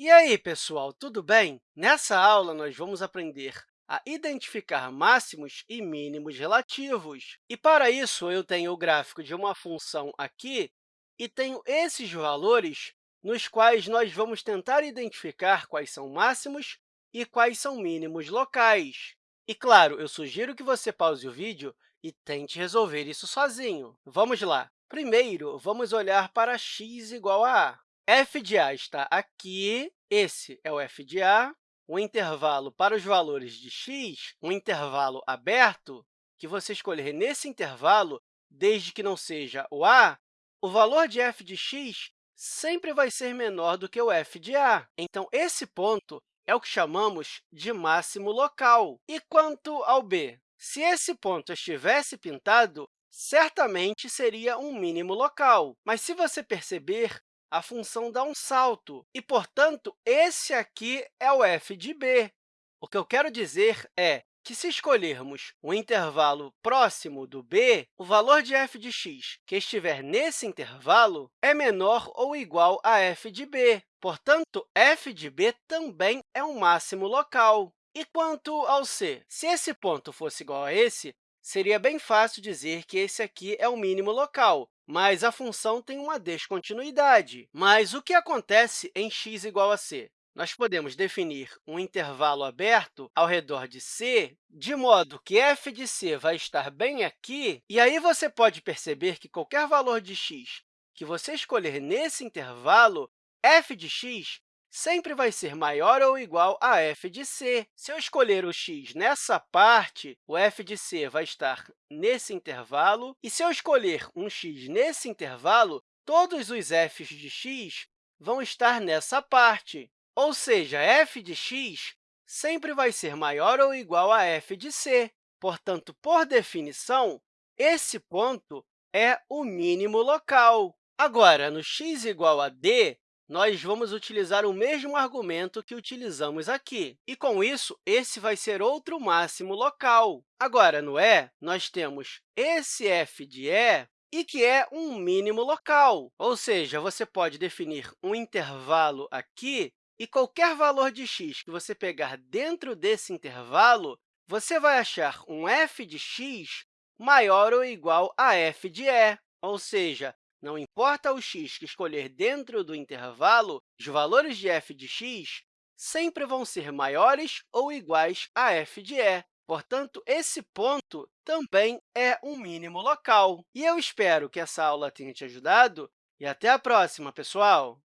E aí, pessoal, tudo bem? Nessa aula, nós vamos aprender a identificar máximos e mínimos relativos. E, para isso, eu tenho o gráfico de uma função aqui e tenho esses valores nos quais nós vamos tentar identificar quais são máximos e quais são mínimos locais. E, claro, eu sugiro que você pause o vídeo e tente resolver isso sozinho. Vamos lá! Primeiro, vamos olhar para x igual a a f de a está aqui, esse é o f de a, o intervalo para os valores de x, um intervalo aberto, que você escolher nesse intervalo, desde que não seja o a, o valor de f de x sempre vai ser menor do que o f de a. Então, esse ponto é o que chamamos de máximo local. E quanto ao b? Se esse ponto estivesse pintado, certamente seria um mínimo local. Mas, se você perceber, a função dá um salto, e, portanto, esse aqui é o f de b. O que eu quero dizer é que, se escolhermos um intervalo próximo do b, o valor de f de x que estiver nesse intervalo é menor ou igual a f de b. Portanto, f de b também é um máximo local. E quanto ao c? Se esse ponto fosse igual a esse, seria bem fácil dizer que esse aqui é o mínimo local, mas a função tem uma descontinuidade. Mas o que acontece em x igual a c? Nós podemos definir um intervalo aberto ao redor de c, de modo que f de c vai estar bem aqui, e aí você pode perceber que qualquer valor de x que você escolher nesse intervalo, f de x sempre vai ser maior ou igual a f de c. Se eu escolher o x nessa parte, o f de c vai estar nesse intervalo, e se eu escolher um x nesse intervalo, todos os f's de x vão estar nessa parte. Ou seja, f de x sempre vai ser maior ou igual a f de c. Portanto, por definição, esse ponto é o mínimo local. Agora, no x igual a d, nós vamos utilizar o mesmo argumento que utilizamos aqui. E, com isso, esse vai ser outro máximo local. Agora, no e, nós temos esse f de e, e que é um mínimo local. Ou seja, você pode definir um intervalo aqui, e qualquer valor de x que você pegar dentro desse intervalo, você vai achar um f de x maior ou igual a f de e. Ou seja, não importa o x que escolher dentro do intervalo, os valores de f de x sempre vão ser maiores ou iguais a f de e. Portanto, esse ponto também é um mínimo local. E eu espero que essa aula tenha te ajudado e até a próxima, pessoal!